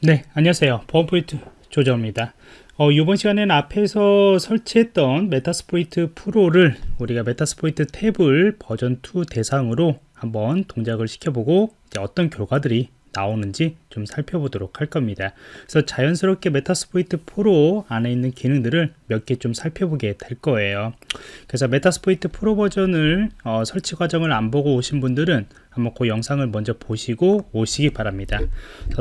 네 안녕하세요. 보안프로젝트 조정원입니다. 어, 이번 시간에는 앞에서 설치했던 Metasploit Pro를 우리가 Metasploitable 버전 2 대상으로 한번 동작을 시켜보고 어떤 결과들이 나오는지 좀 살펴보도록 할 겁니다. 그래서 자연스럽게 Metasploit Pro 안에 있는 기능들을 몇 개 좀 살펴보게 될 거예요. 그래서 Metasploit Pro 버전을 어, 설치 과정을 안 보고 오신 분들은 한번 그 영상을 먼저 보시고 오시기 바랍니다.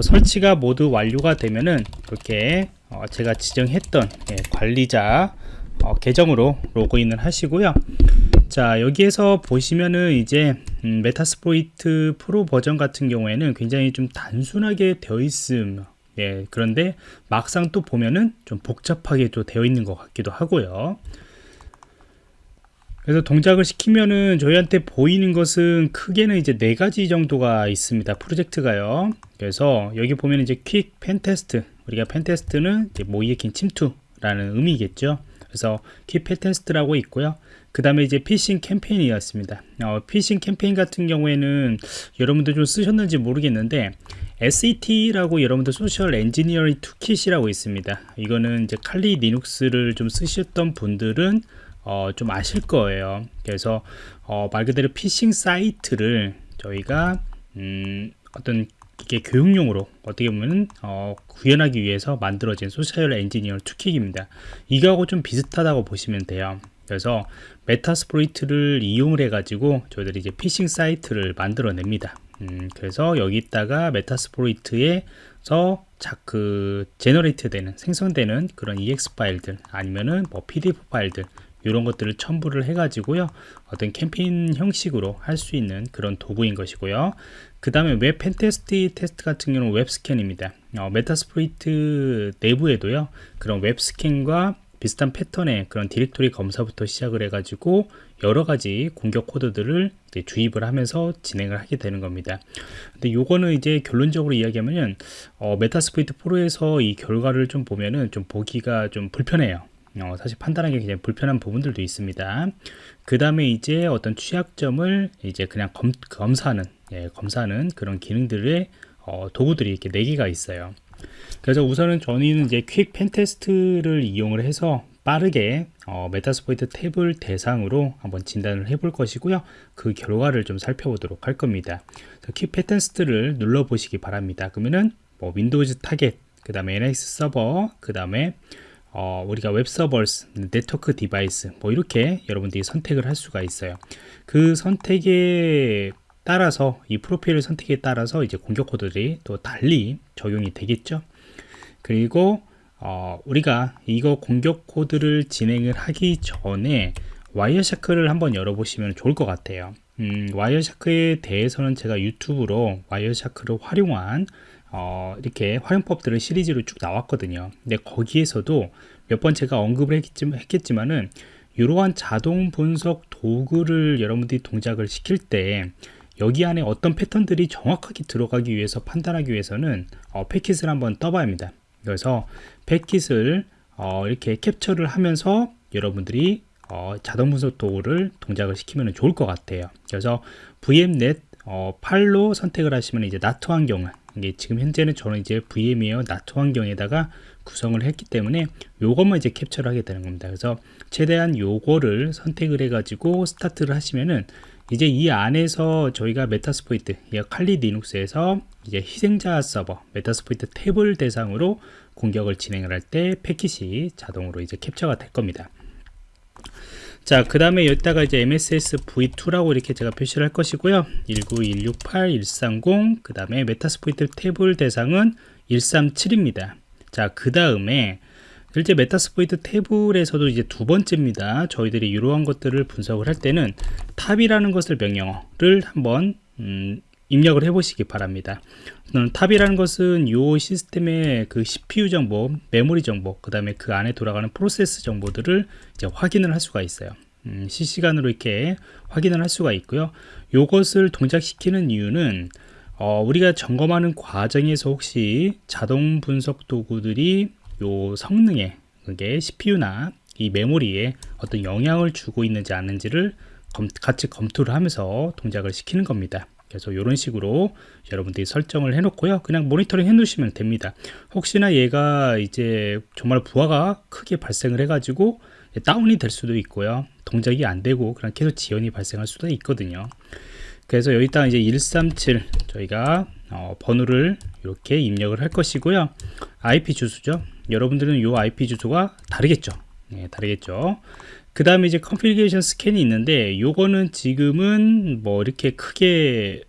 설치가 모두 완료가 되면은 이렇게 어, 제가 지정했던 예, 관리자 어, 계정으로 로그인을 하시고요 자 여기에서 보시면은 이제 음, Metasploit Pro 버전 같은 경우에는 굉장히 좀 단순하게 되어 있음. 예, 그런데 막상 또 보면은 좀 복잡하게 또 되어 있는 것 같기도 하고요. 그래서 동작을 시키면은 저희한테 보이는 것은 크게는 이제 네 가지 정도가 있습니다. 프로젝트가요. 그래서 여기 보면 이제 Quick PenTest. 우리가 PenTest는 모의해킹 침투라는 의미겠죠. 그래서 Quick PenTest라고 있고요 그 다음에 이제 피싱 캠페인 있습니다. 어, 피싱 캠페인 같은 경우에는 여러분들 좀 쓰셨는지 모르겠는데 SET라고 여러분들 Social Engineering Toolkit이라고 있습니다. 이거는 이제 칼리 리눅스를 좀 쓰셨던 분들은 어, 좀 아실 거예요. 그래서 어, 말 그대로 피싱 사이트를 저희가 음, 어떤 이게 교육용으로 어떻게 보면 어, 구현하기 위해서 만들어진 Social Engineer Toolkit입니다. 이거하고 좀 비슷하다고 보시면 돼요 그래서 Metasploit을 이용을 해 가지고 저희들이 이제 피싱 사이트를 만들어 냅니다. 음, 그래서 여기다가 Metasploit에서 자그 generate 되는 생성되는 그런 EXE 파일들 아니면은 뭐 PDF 파일들 이런 것들을 첨부를 해 가지고요 어떤 캠페인 형식으로 할 수 있는 그런 도구인 것이고요. 그 다음에 웹 PenTest 테스트 같은 경우는 웹 스캔입니다. 어, Metasploit 내부에도요 그런 웹 스캔과 비슷한 패턴의 그런 디렉토리 검사부터 시작을 해 가지고 여러 가지 공격 코드들을 주입을 하면서 진행을 하게 되는 겁니다 근데 요거는 이제 결론적으로 이야기하면 어, Metasploit Pro에서 이 결과를 좀 보면은 좀 보기가 좀 불편해요 어, 사실 판단하기 굉장히 불편한 부분들도 있습니다. 그 다음에 이제 어떤 취약점을 이제 그냥 검, 검사하는, 예, 검사하는 그런 기능들의 어, 도구들이 이렇게 4개가 있어요. 그래서 우선은 저는 이제 quick pentest를 이용을 해서 빠르게 어, Metasploitable을 대상으로 한번 진단을 해볼 것이고요. 그 결과를 좀 살펴보도록 할 겁니다. quick pentest를 눌러 보시기 바랍니다. 그러면은 뭐 Windows target, 그 다음에 Unix 서버, 그 다음에 어, 우리가 web servers, network device 뭐 이렇게 여러분들이 선택을 할 수가 있어요. 그 선택에 따라서 이 프로필 선택에 따라서 이제 공격 코드들이 또 달리 적용이 되겠죠. 그리고 어, 우리가 이거 공격 코드를 진행을 하기 전에 Wireshark를 한번 열어보시면 좋을 것 같아요. 음, 와이어샤크에 대해서는 제가 유튜브로 Wireshark를 활용한 어, 이렇게 활용법들을 시리즈로 쭉 나왔거든요 근데 거기에서도 몇 번 제가 언급을 했겠지, 만은 이러한 자동 분석 도구를 여러분들이 동작을 시킬 때 여기 안에 어떤 패턴들이 정확하게 들어가기 위해서 판단하기 위해서는 어, 패킷을 한번 떠봐야 합니다. 그래서 패킷을 어, 이렇게 캡처를 하면서 여러분들이 어, 자동 분석 도구를 동작을 시키면 좋을 것 같아요. 그래서 VMnet 어, 8로 선택을 하시면 이제 NAT 환경을 이게 지금 현재는 저는 이제 VMware NAT 환경에다가 구성을 했기 때문에 요것만 이제 캡처를 하게 되는 겁니다. 그래서 최대한 요거를 선택을 해가지고 스타트를 하시면은 이제 이 안에서 저희가 메타스포이트, 칼리 리눅스에서 이제 희생자 서버, Metasploitable을 대상으로 공격을 진행을 할 때 패킷이 자동으로 이제 캡처가 될 겁니다. 자, 그 다음에 여기다가 이제 MSS V2라고 이렇게 제가 표시를 할 것이고요. 19168, 130, 그 다음에 Metasploitable을 대상은 137입니다. 자, 그 다음에 실제 Metasploitable에서도 이제 두 번째입니다. 저희들이 이러한 것들을 분석을 할 때는 top이라는 것을 명령어를 한번 음, 입력을 해 보시기 바랍니다. top이라는 것은 이 시스템의 그 CPU 정보, 메모리 정보, 그 다음에 그 안에 돌아가는 프로세스 정보들을 이제 확인을 할 수가 있어요. 음, 실시간으로 이렇게 확인을 할 수가 있고요. 이것을 동작시키는 이유는 어, 우리가 점검하는 과정에서 혹시 자동 분석 도구들이 요 성능에 그게 CPU나 이 메모리에 어떤 영향을 주고 있는지 아닌지를 검, 같이 검토를 하면서 동작을 시키는 겁니다 그래서 이런 식으로 여러분들이 설정을 해 놓고요. 그냥 모니터링 해 놓으시면 됩니다. 혹시나 얘가 이제 정말 부하가 크게 발생을 해 가지고 다운이 될 수도 있고요. 동작이 안 되고 그냥 계속 지연이 발생할 수도 있거든요. 그래서 여기다 이제 137 저희가 어, 번호를 이렇게 입력을 할 것이고요. IP 주소죠. 여러분들은 이 IP 주소가 다르겠죠. 네, 다르겠죠. 그 다음에 이제 configuration scan이 있는데 요거는 지금은 뭐 이렇게 크게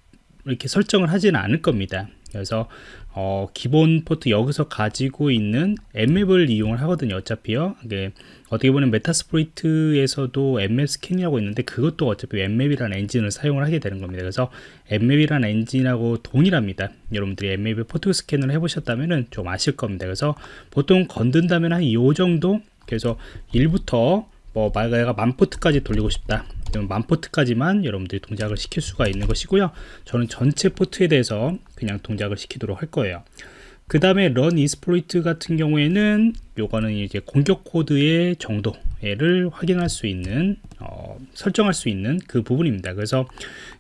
이렇게 설정을 하지는 않을 겁니다 그래서 어, 기본 포트 여기서 가지고 있는 Nmap을 이용을 하거든요 어차피요 이게 어떻게 보면 Metasploit에서도 Nmap 스캔이라고 있는데 그것도 어차피 Nmap이라는 엔진을 사용을 하게 되는 겁니다. 그래서 Nmap이라는 엔진하고 동일합니다. 여러분들이 Nmap의 포트 스캔을 해보셨다면 좀 아실 겁니다. 그래서 보통 건든다면 한 이 정도? 그래서 1부터 뭐 내가 만 포트까지 돌리고 싶다. 그러면 만 포트까지만 여러분들이 동작을 시킬 수가 있는 것이고요. 저는 전체 포트에 대해서 그냥 동작을 시키도록 할 거예요 그 다음에 run exploit 같은 경우에는 요거는 이제 공격 코드의 정도를 확인할 수 있는 어, 설정할 수 있는 그 부분입니다 그래서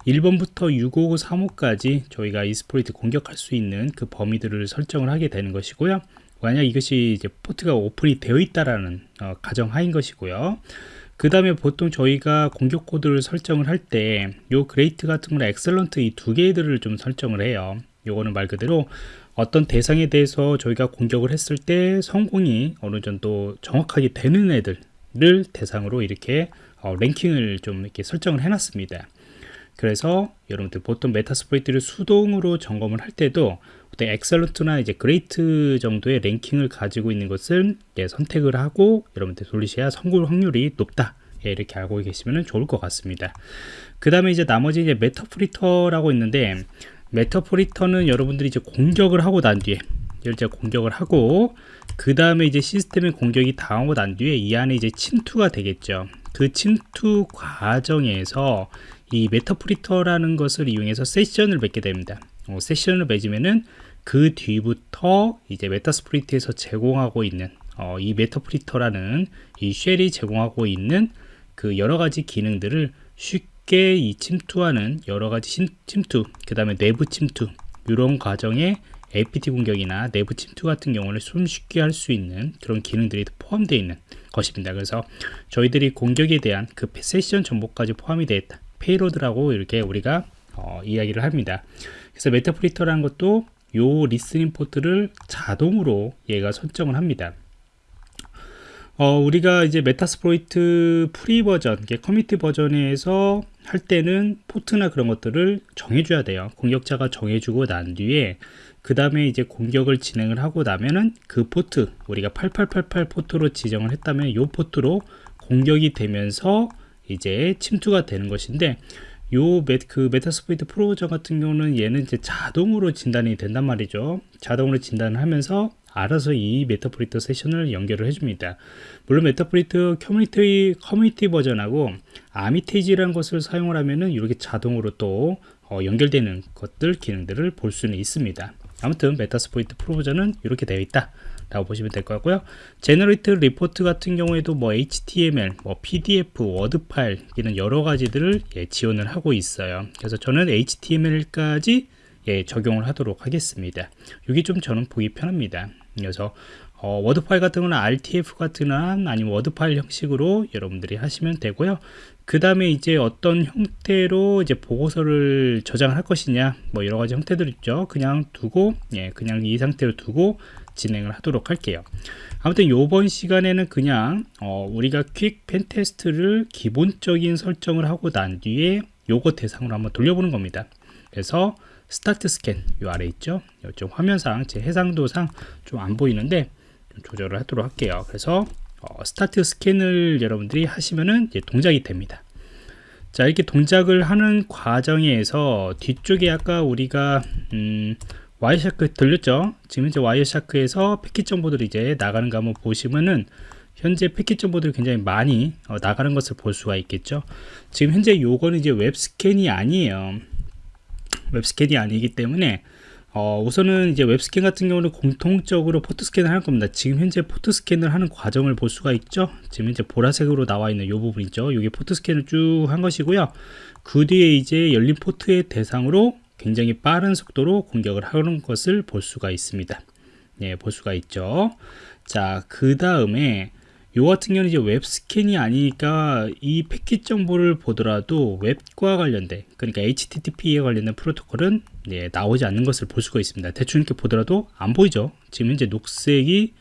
1번부터 655, 35까지 저희가 exploit 공격할 수 있는 그 범위들을 설정을 하게 되는 것이고요 만약 이것이 이제 포트가 오픈이 되어 있다라는 어, 가정하인 것이고요. 그 다음에 보통 저희가 공격 코드를 설정을 할 때 요 great 같은 거나 excellent 이 두 개들을 좀 설정을 해요. 요거는 말 그대로 어떤 대상에 대해서 저희가 공격을 했을 때 성공이 어느 정도 정확하게 되는 애들을 대상으로 이렇게 어, 랭킹을 좀 이렇게 설정을 해놨습니다. 그래서 여러분들 보통 Metasploit을 수동으로 점검을 할 때도 excellent나 이제 great 정도의 랭킹을 가지고 있는 것을 예, 선택을 하고 여러분들 돌리셔야 성공 확률이 높다. 예, 이렇게 알고 계시면 좋을 것 같습니다. 그 다음에 이제 나머지 이제 Meterpreter라고 있는데 Meterpreter는 여러분들이 이제 공격을 하고 난 뒤에 이제 공격을 하고 그 다음에 이제 시스템의 공격이 당하고 난 뒤에 이 안에 이제 침투가 되겠죠. 그 침투 과정에서 이 Meterpreter라는 것을 이용해서 세션을 맺게 됩니다. 어, 세션을 맺으면은 그 뒤부터 이제 Metasploit에서 제공하고 있는 어, 이 Meterpreter라는 이 shell이 제공하고 있는 그 여러 가지 기능들을 쉽게 이 침투하는 여러 가지 침투, 그 다음에 내부 침투 이런 과정에 APT 공격이나 내부 침투 같은 경우를 손쉽게 할 수 있는 그런 기능들이 포함되어 있는 것입니다. 그래서 저희들이 공격에 대한 그 세션 정보까지 포함이 되어 있다. payload라고 이렇게 우리가 어, 이야기를 합니다. 그래서 Meterpreter라는 것도 요 listening 포트를 자동으로 얘가 설정을 합니다. 어, 우리가 이제 Metasploit free 버전, 커미티 버전에서 할 때는 포트나 그런 것들을 정해줘야 돼요. 공격자가 정해주고 난 뒤에 그 다음에 이제 공격을 진행을 하고 나면은 그 포트, 우리가 8888 포트로 지정을 했다면 이 포트로 공격이 되면서 이제 침투가 되는 것인데 요 메, 그 Metasploit Pro 같은 경우는 얘는 이제 자동으로 진단이 된단 말이죠. 자동으로 진단을 하면서 알아서 이 Meterpreter 세션을 연결을 해줍니다. 물론 Meterpreter community, community 버전하고 Armitage라는 것을 사용을 하면은 이렇게 자동으로 또 어, 연결되는 것들 기능들을 볼 수는 있습니다. 아무튼 Metasploit Pro 버전은 이렇게 되어 있다. 라고 보시면 될 것 같고요 generate report 같은 경우에도 뭐 HTML, 뭐 PDF, Word 파일 이런 여러 가지들을 예, 지원을 하고 있어요 그래서 저는 HTML까지 예, 적용을 하도록 하겠습니다 이게 좀 저는 보기 편합니다 그래서 어, 워드 파일 같은 거는 RTF 같은 한 아니면 워드 파일 형식으로 여러분들이 하시면 되고요. 그 다음에 이제 어떤 형태로 이제 보고서를 저장할 것이냐 뭐 여러 가지 형태들 있죠. 그냥 두고 예 그냥 이 상태로 두고 진행을 하도록 할게요. 아무튼 이번 시간에는 그냥 어, 우리가 quick pentest를 기본적인 설정을 하고 난 뒤에 요거 대상으로 한번 돌려보는 겁니다. 그래서 start scan 요 아래 있죠 좀 화면상 제 해상도상 좀 안 보이는데 좀 조절을 하도록 할게요 그래서 어, start scan을 여러분들이 하시면은 동작이 됩니다 자 이렇게 동작을 하는 과정에서 뒤쪽에 아까 우리가 음, Wireshark 돌렸죠? 지금 이제 Wireshark에서 패킷 정보들이 이제 나가는 거 한번 보시면은 현재 패킷 정보들이 굉장히 많이 어, 나가는 것을 볼 수가 있겠죠. 지금 현재 요거는 이제 웹스캔이 아니에요. 웹스캔이 아니기 때문에 어, 우선은 이제 웹스캔 같은 경우는 공통적으로 포트 스캔을 할 겁니다. 지금 현재 포트 스캔을 하는 과정을 볼 수가 있죠. 지금 현재 보라색으로 나와 있는 이 부분 있죠. 이게 포트 스캔을 쭉 한 것이고요. 그 뒤에 이제 열린 포트의 대상으로 굉장히 빠른 속도로 공격을 하는 것을 볼 수가 있습니다. 예, 볼 수가 있죠. 자, 그 다음에 요 같은 경우는 이제 웹 스캔이 아니니까 이 패킷 정보를 보더라도 웹과 관련된 그러니까 HTTP에 관련된 프로토콜은 예, 나오지 않는 것을 볼 수가 있습니다. 대충 이렇게 보더라도 안 보이죠. 지금 현재 녹색이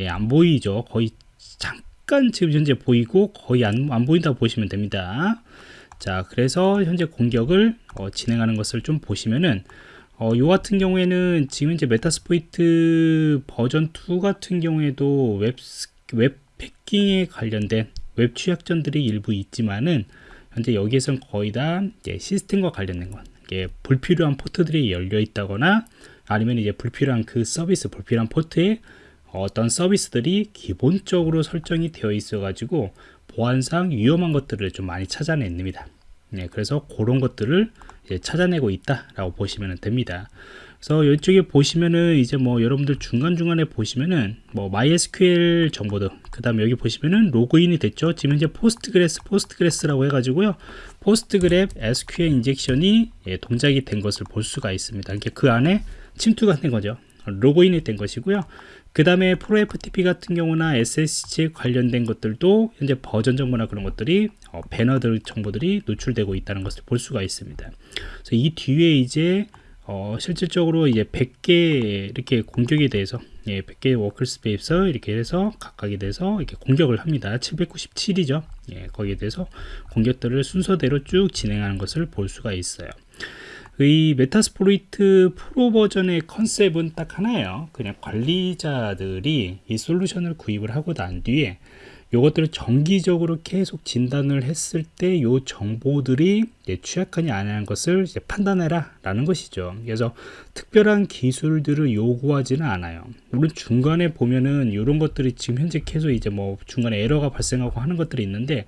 예, 안 보이죠. 거의 잠깐 지금 현재 보이고 거의 안, 안 보인다고 보시면 됩니다. 자, 그래서 현재 공격을 어, 진행하는 것을 좀 보시면은 어, 요 같은 경우에는 지금 이제 Metasploit 버전 2 같은 경우에도 웹, 웹 해킹에 관련된 웹 취약점들이 일부 있지만은 현재 여기에서는 거의 다 시스템과 관련된 것 이게 불필요한 포트들이 열려 있다거나 아니면 이제 불필요한 그 서비스 불필요한 포트에 어떤 서비스들이 기본적으로 설정이 되어 있어 가지고 보안상 위험한 것들을 좀 많이 찾아냅니다 네, 그래서 그런 것들을 찾아내고 있다라고 보시면 됩니다. 그래서 이쪽에 보시면은 이제 뭐 여러분들 중간중간에 보시면은 뭐 MySQL 정보들 그 다음에 여기 보시면은 로그인이 됐죠? 지금 이제 Postgres Postgres라고 해가지고요. PostgreSQL injection이 예, 동작이 된 것을 볼 수가 있습니다. 이게 그 안에 침투가 된 거죠. 로그인이 된 것이고요. 그 다음에 ProFTP 같은 경우나 SSH 관련된 것들도 현재 버전 정보나 그런 것들이 어, 배너들 정보들이 노출되고 있다는 것을 볼 수가 있습니다. 그래서 이 뒤에 이제 어, 실질적으로 이제 100개 이렇게 공격에 대해서 예, 100개 workspace 이렇게 해서 각각에 대해서 이렇게 공격을 합니다. 797이죠. 예, 거기에 대해서 공격들을 순서대로 쭉 진행하는 것을 볼 수가 있어요. 이 Metasploit 프로 버전의 컨셉은 딱 하나예요. 그냥 관리자들이 이 솔루션을 구입을 하고 난 뒤에 요것들을 정기적으로 계속 진단을 했을 때요 정보들이 취약하냐 아니냐는 것을 판단해라 라는 것이죠. 그래서 특별한 기술들을 요구하지는 않아요. 물론 중간에 보면은 이런 것들이 지금 현재 계속 이제 뭐 중간에 에러가 발생하고 하는 것들이 있는데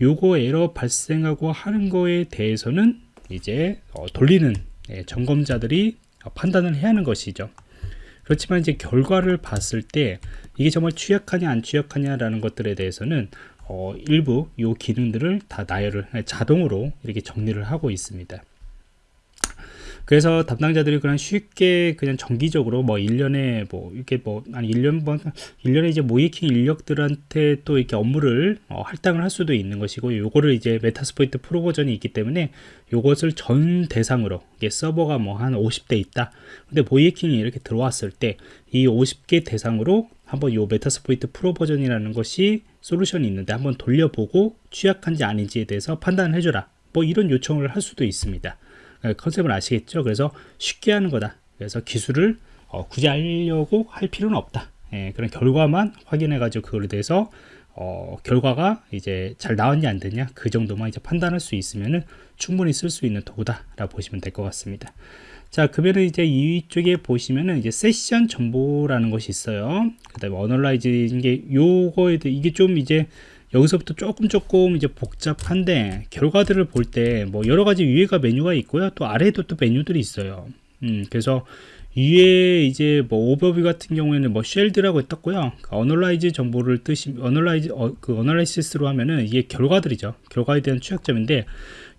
요거 에러 발생하고 하는 거에 대해서는 이제 어, 돌리는 예, 점검자들이 판단을 해야 하는 것이죠 그렇지만 이제 결과를 봤을 때 이게 정말 취약하냐 안 취약하냐라는 것들에 대해서는 어, 일부 이 기능들을 다 나열을 자동으로 이렇게 정리를 하고 있습니다. 그래서 담당자들이 그냥 쉽게 그냥 정기적으로 뭐 1년에 뭐 이렇게 뭐 아니 1년 번 1년에 이제 모의해킹 인력들한테 또 이렇게 업무를 어, 할당을 할 수도 있는 것이고 요거를 이제 Metasploit 프로 버전이 있기 때문에 요것을 전 대상으로 이게 서버가 뭐 한 50대 있다. 근데 모의해킹이 이렇게 들어왔을 때 이 50개 대상으로 한번 요 Metasploit 프로 버전이라는 것이 솔루션이 있는데 한번 돌려보고 취약한지 아닌지에 대해서 판단을 해줘라. 뭐 이런 요청을 할 수도 있습니다. 예, 컨셉을 아시겠죠? 그래서 쉽게 하는 거다. 그래서 기술을 어, 굳이 하려고 할 필요는 없다. 예, 그런 결과만 확인해 가지고 그거에 대해서 어, 결과가 이제 잘 나왔냐 안 됐냐 그 정도만 이제 판단할 수 있으면은 충분히 쓸 수 있는 도구다 라고 보시면 될 것 같습니다 자 그러면 이제 이쪽에 보시면은 이제 세션 정보라는 것이 있어요 그 다음에 analyze 이게 요거에 대해 이게 좀 이제 여기서부터 조금 조금 이제 복잡한데 결과들을 볼 때 뭐 여러 가지 위에가 메뉴가 있고요. 또 아래에도 또 메뉴들이 있어요. 음 그래서 위에 이제 뭐 오버뷰 같은 경우에는 뭐 shelled라고 떴고요. 그 analyze 정보를 뜻이 analyze 어, 그 analysis로 하면은 이게 결과들이죠. 결과에 대한 취약점인데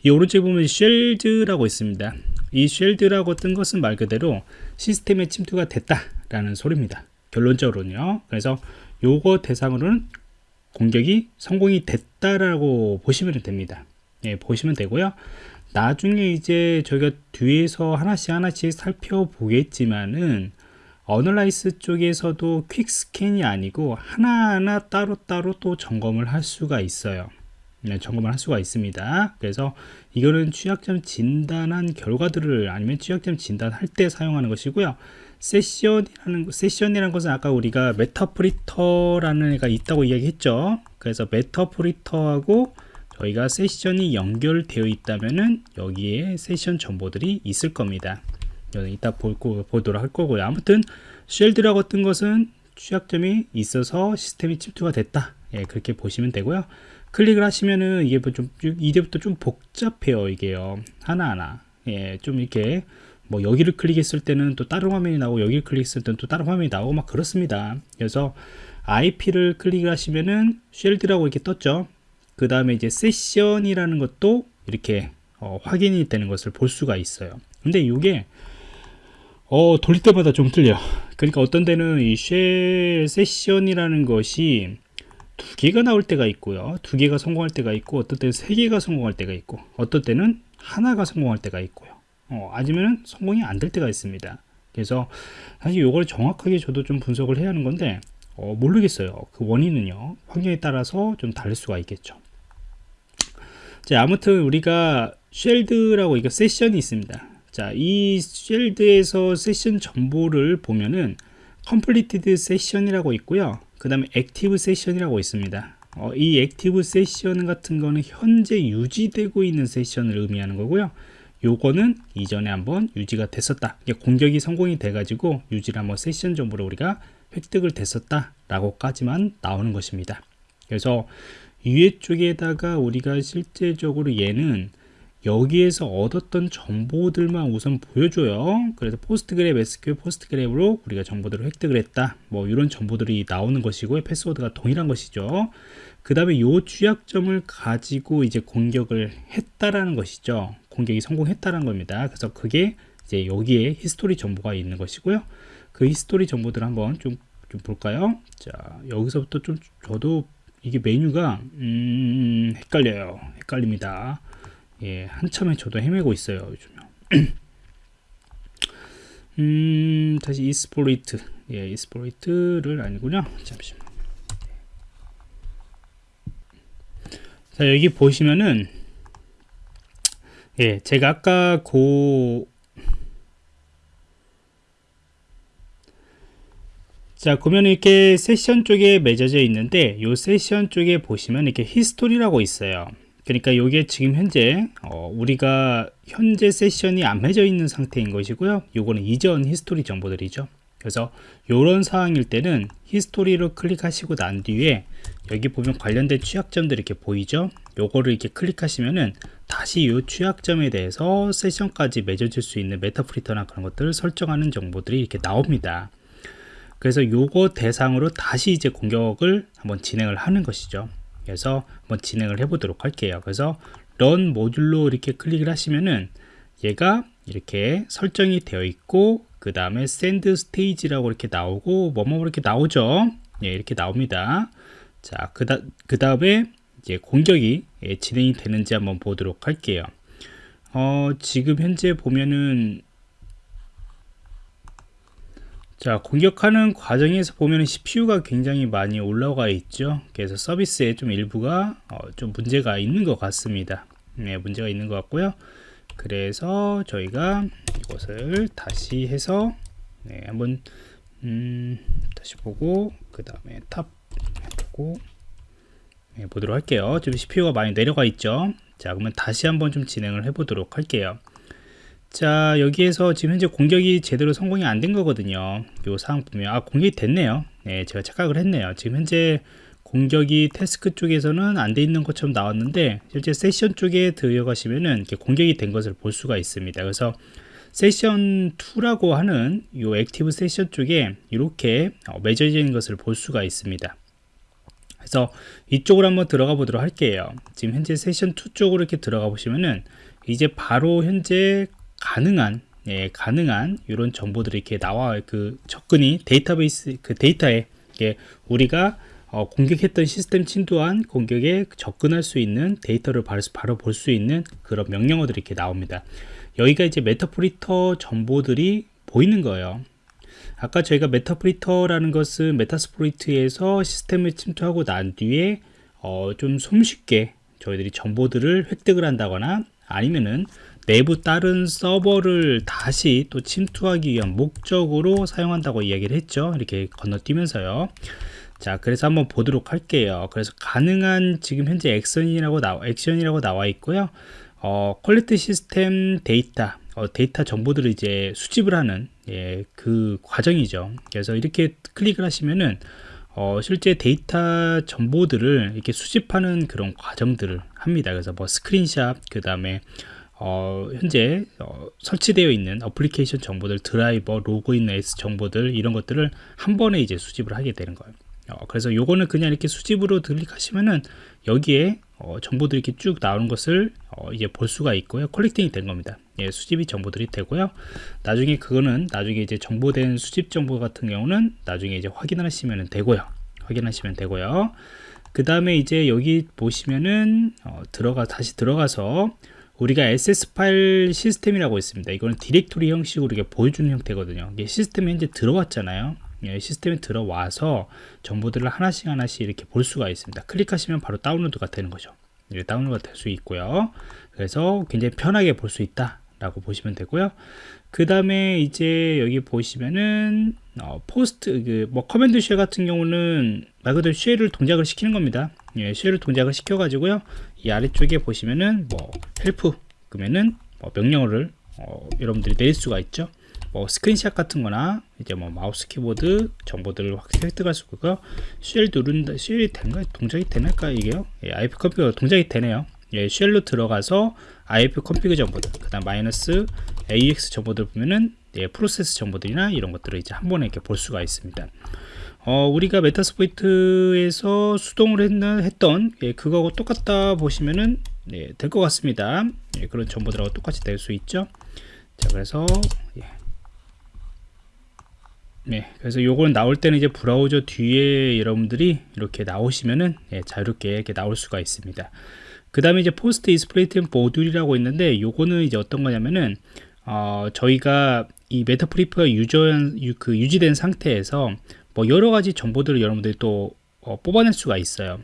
이 오른쪽에 보면 shelled라고 있습니다. 이 shelled라고 뜬 것은 말 그대로 시스템에 침투가 됐다라는 소리입니다. 결론적으로는요. 그래서 요거 대상으로는 공격이 성공이 됐다라고 보시면 됩니다. 예, 보시면 되고요. 나중에 이제 저희가 뒤에서 하나씩 하나씩 살펴보겠지만은 analyze 쪽에서도 quick scan이 아니고 하나하나 따로따로 또 점검을 할 수가 있어요. 네, 점검을 할 수가 있습니다. 그래서 이거는 취약점 진단한 결과들을 아니면 취약점 진단할 때 사용하는 것이고요. 세션이라는 세션이라는 것은 아까 우리가 Meterpreter라는 애가 있다고 이야기했죠. 그래서 Meterpreter하고 저희가 세션이 연결되어 있다면은 여기에 세션 정보들이 있을 겁니다. 이따 볼, 보도록 할 거고요. 아무튼 쉘드라고 뜬 것은 취약점이 있어서 시스템이 침투가 됐다. 예, 그렇게 보시면 되고요. 클릭을 하시면은 이게 뭐좀 이제부터 좀 복잡해요. 이게요. 하나하나. 예, 좀 이렇게 뭐 여기를 클릭했을 때는 또 다른 화면이 나오고 여기를 클릭했을 때는 또 다른 화면이 나오고 막 그렇습니다. 그래서 IP를 클릭을 하시면은 쉘드라고 이렇게 떴죠. 그 다음에 이제 세션이라는 것도 이렇게 어, 확인이 되는 것을 볼 수가 있어요. 근데 이게 어, 돌릴 때마다 좀 틀려 그러니까 어떤 데는 이 쉘 세션이라는 것이 두 개가 나올 때가 있고요. 두 개가 성공할 때가 있고 어떤 때는 세 개가 성공할 때가 있고 어떤 때는 하나가 성공할 때가 있고요 어, 아니면 성공이 안 될 때가 있습니다 그래서 사실 이걸 정확하게 저도 좀 분석을 해야 하는 건데 어, 모르겠어요 그 원인은요 환경에 따라서 좀 다를 수가 있겠죠 자 아무튼 우리가 쉘드라고 이거 세션이 있습니다 자, 이 쉘드에서 세션 정보를 보면은 completed session이라고 있고요. 그 다음에 active session이라고 있습니다. 어, 이 active session 같은 거는 현재 유지되고 있는 세션을 의미하는 거고요. 요거는 이전에 한번 유지가 됐었다. 공격이 성공이 돼 가지고 유지를 한번 세션 정보를 우리가 획득을 됐었다. 라고까지만 나오는 것입니다. 그래서 위에 쪽에다가 우리가 실제적으로 얘는 여기에서 얻었던 정보들만 우선 보여줘요 그래서 포스트그랩 SQL 포스트그랩으로 우리가 정보들을 획득을 했다 뭐 이런 정보들이 나오는 것이고 패스워드가 동일한 것이죠 그 다음에 요 취약점을 가지고 이제 공격을 했다라는 것이죠 공격이 성공했다는 겁니다. 그래서 그게 이제 여기에 히스토리 정보가 있는 것이고요. 그 히스토리 정보들 한번 좀, 좀 볼까요? 자 여기서부터 좀 저도 이게 메뉴가 음, 헷갈려요. 헷갈립니다. 예, 한참에 저도 헤매고 있어요 요즘에 음, 다시 이스포리트 예, 이스포리트를 아니군요. 잠시만 자 여기 보시면은 예, 제가 아까 고 자, 그러면 이렇게 세션 쪽에 맺어져 있는데, 이 세션 쪽에 보시면 이렇게 히스토리라고 있어요. 그러니까 이게 지금 현재 어, 우리가 현재 세션이 안 맺어 있는 상태인 것이고요. 요거는 이전 히스토리 정보들이죠. 그래서 이런 상황일 때는 히스토리를 클릭하시고 난 뒤에 여기 보면 관련된 취약점들 이렇게 보이죠? 요거를 이렇게 클릭하시면은 다시 이 취약점에 대해서 세션까지 맺어질 수 있는 메타프리터나 그런 것들을 설정하는 정보들이 이렇게 나옵니다. 그래서 요거 대상으로 다시 이제 공격을 한번 진행을 하는 것이죠. 그래서 한번 진행을 해 보도록 할게요. 그래서 run 모듈로 이렇게 클릭을 하시면은 얘가 이렇게 설정이 되어 있고 그 다음에 send stage라고 이렇게 나오고 뭐뭐 이렇게 나오죠. 예, 이렇게 나옵니다. 자, 그, 다, 그 다음에 이제 공격이 예, 진행이 되는지 한번 보도록 할게요. 어, 지금 현재 보면은 자 공격하는 과정에서 보면 CPU가 굉장히 많이 올라가 있죠. 그래서 서비스에 좀 일부가 어, 좀 문제가 있는 것 같습니다. 네 문제가 있는 것 같고요. 그래서 저희가 이것을 다시 해서 네, 한번 음, 다시 보고 그 다음에 탑 해보고 네, 보도록 할게요. 지금 CPU가 많이 내려가 있죠? 자 그러면 다시 한번 좀 진행을 해 보도록 할게요. 자 여기에서 지금 현재 공격이 제대로 성공이 안 된 거거든요. 요 상황 보면 아 공격이 됐네요. 네 제가 착각을 했네요. 지금 현재 공격이 태스크 쪽에서는 안 돼 있는 것처럼 나왔는데 실제 세션 쪽에 들어가시면은 공격이 된 것을 볼 수가 있습니다. 그래서 세션 2라고 하는 이 액티브 세션 쪽에 이렇게 어, 맺어져 있는 것을 볼 수가 있습니다 그래서 이쪽으로 한번 들어가 보도록 할게요 지금 현재 세션 2 쪽으로 이렇게 들어가 보시면은 이제 바로 현재 가능한 예, 가능한 이런 정보들이 이렇게 나와 그 접근이 데이터베이스 그 데이터에 예, 우리가 어, 공격했던 시스템 침투한 공격에 접근할 수 있는 데이터를 바로, 바로 볼 수 있는 그런 명령어들이 이렇게 나옵니다. 여기가 이제 메타프리터 정보들이 보이는 거예요. 아까 저희가 메타프리터라는 것은 메타스프로이트에서 시스템을 침투하고 난 뒤에 어, 좀 손쉽게 저희들이 정보들을 획득을 한다거나 아니면은 내부 다른 서버를 다시 또 침투하기 위한 목적으로 사용한다고 이야기를 했죠. 이렇게 건너뛰면서요. 자 그래서 한번 보도록 할게요. 그래서 가능한 지금 현재 액션이라고 나와 액션이라고 나와 있고요. 어, 퀄리티 시스템 데이터 어, 데이터 정보들을 이제 수집을 하는 예, 그 과정이죠. 그래서 이렇게 클릭을 하시면은 어, 실제 데이터 정보들을 이렇게 수집하는 그런 과정들을 합니다. 그래서 뭐 스크린샷 그 다음에 어, 현재 어, 설치되어 있는 어플리케이션 정보들 드라이버 로그인 S 정보들 이런 것들을 한 번에 이제 수집을 하게 되는 거예요. 어, 그래서 요거는 그냥 이렇게 수집으로 클릭하시면은 여기에 어, 정보들이 이렇게 쭉 나오는 것을 어, 이제 볼 수가 있고요 컬렉팅이 된 겁니다 예, 수집이 정보들이 되고요 나중에 그거는 나중에 이제 정보된 수집 정보 같은 경우는 나중에 이제 확인하시면 되고요 확인하시면 되고요 그 다음에 이제 여기 보시면은 어, 들어가 다시 들어가서 우리가 SS 파일 시스템이라고 있습니다. 이거는 디렉토리 형식으로 이렇게 보여주는 형태거든요. 이게 시스템에 이제 들어왔잖아요. 예, 시스템에 들어와서 정보들을 하나씩 하나씩 이렇게 볼 수가 있습니다. 클릭하시면 바로 다운로드가 되는 거죠. 이렇게 다운로드가 될 수 있고요. 그래서 굉장히 편하게 볼 수 있다. 라고 보시면 되고요. 그 다음에 이제 여기 보시면은 어, 포스트 그 뭐 커맨드 쉘 같은 경우는 말 그대로 쉘을 동작을 시키는 겁니다. 예, 쉘을 동작을 시켜 가지고요. 이 아래쪽에 보시면은 뭐 헬프 그러면은 뭐 명령어를 어, 여러분들이 내릴 수가 있죠. 뭐 스크린샷 같은 거나 이제 뭐 마우스 키보드 정보들을 확 획득할 수 있고요. 쉘 누른다 쉘이 된가 동작이 되나까 이게요? 예, IP 컴퓨터 동작이 되네요. 예, 쉘로 들어가서 IF 컴피그 정보들, 그 다음 마이너스 AX 정보들 보면은 예, 프로세스 정보들이나 이런 것들을 이제 한 번에 이렇게 볼 수가 있습니다. 어, 우리가 메타스포이트에서 수동을 했는, 했던 예, 그거하고 똑같다 보시면은 예, 될 것 같습니다. 예, 그런 정보들하고 똑같이 될 수 있죠. 자, 그래서 예. 네, 그래서 요거는 나올 때는 이제 브라우저 뒤에 여러분들이 이렇게 나오시면은 예, 자유롭게 이렇게 나올 수가 있습니다. 그 다음에 이제 포스트 이스플레이트 모듈이라고 있는데 요거는 이제 어떤 거냐면은 어, 저희가 이 메타프리프가 유저 그 유지된 상태에서 뭐 여러 가지 정보들을 여러분들이 또 어, 뽑아낼 수가 있어요.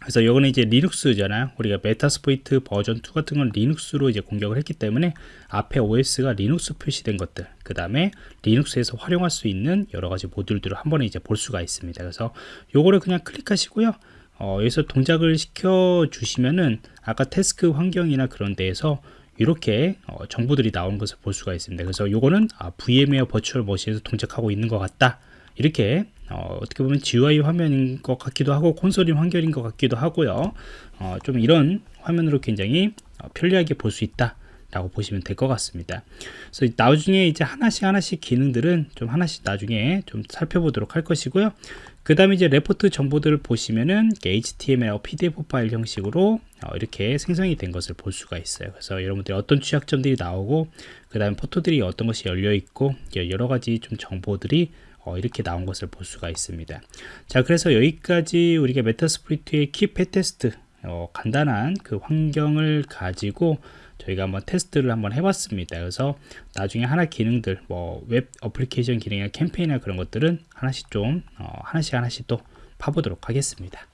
그래서 이거는 이제 리눅스잖아요. 우리가 메타스포이트 버전 2 같은 건 리눅스로 이제 공격을 했기 때문에 앞에 OS가 리눅스 표시된 것들, 그 다음에 리눅스에서 활용할 수 있는 여러 가지 모듈들을 한 번에 이제 볼 수가 있습니다. 그래서 요거를 그냥 클릭하시고요. 어, 여기서 동작을 시켜 주시면은 아까 태스크 환경이나 그런 데에서 이렇게 어, 정보들이 나오는 것을 볼 수가 있습니다. 그래서 요거는 아, VM웨어 버추얼 머신에서 동작하고 있는 것 같다. 이렇게 어, 떻게 보면 GUI 화면인 것 같기도 하고 콘솔인 환경인 것 같기도 하고요. 어, 좀 이런 화면으로 굉장히 어, 편리하게 볼 수 있다. 라고 보시면 될 것 같습니다. 그래서 나중에 이제 하나씩 하나씩 기능들은 좀 하나씩 나중에 좀 살펴보도록 할 것이고요. 그 다음에 이제 레포트 정보들을 보시면은 HTML, PDF 파일 형식으로 어, 이렇게 생성이 된 것을 볼 수가 있어요. 그래서 여러분들이 어떤 취약점들이 나오고 그 다음에 포토들이 어떤 것이 열려 있고 여러 가지 좀 정보들이 어, 이렇게 나온 것을 볼 수가 있습니다. 자, 그래서 여기까지 우리가 메타스프리트의 키 패 테스트 어, 간단한 그 환경을 가지고 저희가 한번 테스트를 한번 해봤습니다. 그래서 나중에 하나 기능들, 뭐 웹 어플리케이션 기능이나 캠페인이나 그런 것들은 하나씩 좀 어, 하나씩 하나씩 또 파보도록 하겠습니다.